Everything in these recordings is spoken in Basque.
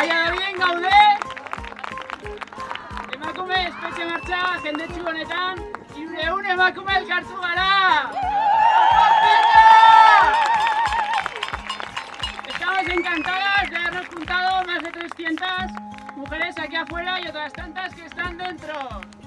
Baina bien gaude! Emakume espetxe martxa jendetsu honetan, irureun emakume elkartu gara! Estamos encantadas de habernos juntado más de 300 mujeres aquí afuera y otras tantas que están dentro.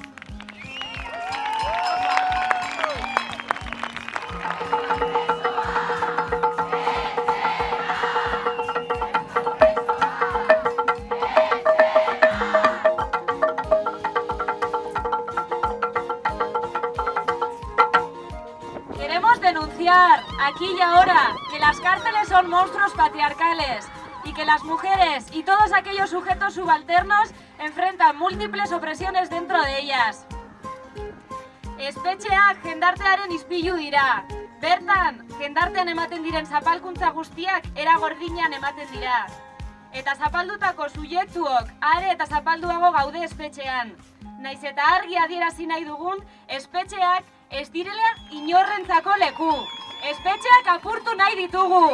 Denunciar aquí y ahora que las cárceles son monstruos patriarcales y que las mujeres y todos aquellos sujetos subalternos enfrentan múltiples opresiones dentro de ellas. Espetxeak jendartearen ispilu dira. Bertan, jendartean ematen diren zapalkuntza guztiak era gordinean ematen dira. Eta zapaldutako subjektuok are eta zapalduago gaude espetxean. Naiz eta argi adierazi nahi dugun, espetxeak ez direla inorrentzako leku. Espetxeak apurtu nahi ditugu.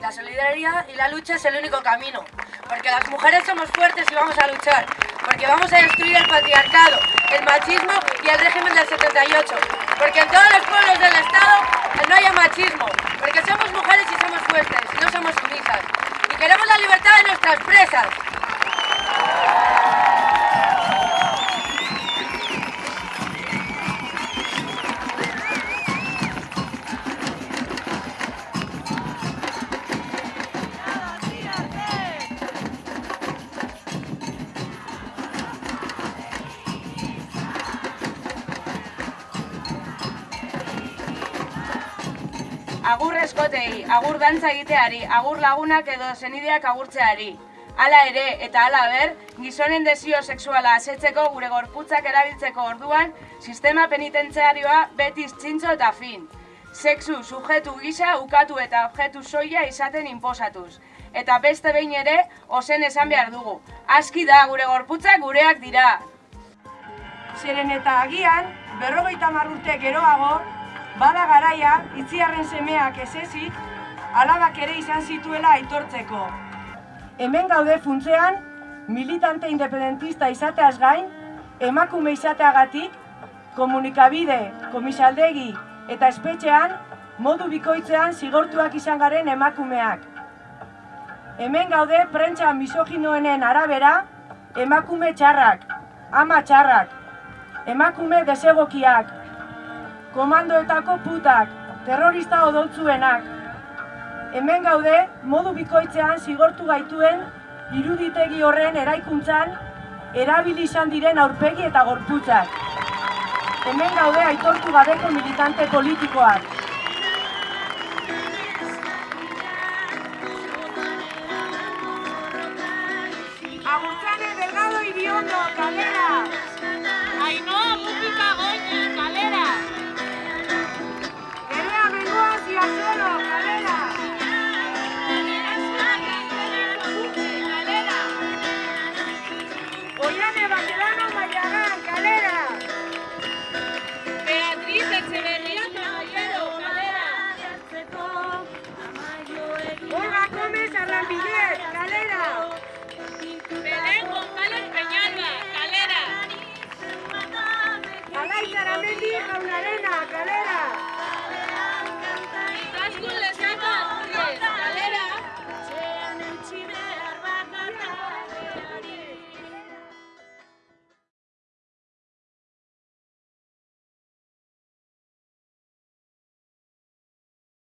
La solidaridad y la lucha es el único camino, porque las mujeres somos fuertes y vamos a luchar, porque vamos a destruir el patriarcado, el machismo y el régimen del 78, porque en todos los pueblos del Estado no haya machismo, porque somos mujeres y somos fuertes, no somos sumisas, y queremos la libertad de nuestras presas. Agur eskotei, agur dantza egiteari, agur lagunak edo senideak agurtzeari. Hala ere eta hala ber, gizonen desio sexuala asetzeko gure gorputzak erabiltzeko orduan, sistema penitentziarioa beti txintxo eta fin. Sexu sujetu gisa ukatu eta objektu soila izaten inposatuz. Eta beste behin ere, ozen esan behar dugu. Aski da, gure gorputzak gureak dira. Zeren eta agian, berrogeita marrurte geroago, bada garaia, itziarren semeak ez ezik, alabak ere izan zituela aitortzeko. Hemen gaude funtzean, militante independentista izateaz gain, emakume izateagatik, komunikabide, komisaldegi eta espetxean, modu bikoitzean zigortuak izan garen emakumeak. Hemen gaude prentsa misoginoenen arabera, emakume txarrak, ama txarrak, emakume desegokiak, komandoetako putak, terrorista odoltzuenak. Hemen gaude, modu bikoitzean zigortu gaituen iruditegi horren eraikuntzan erabili izan diren aurpegi eta gorputzak. Hemen gaude aitortu gabeko militante politikoak.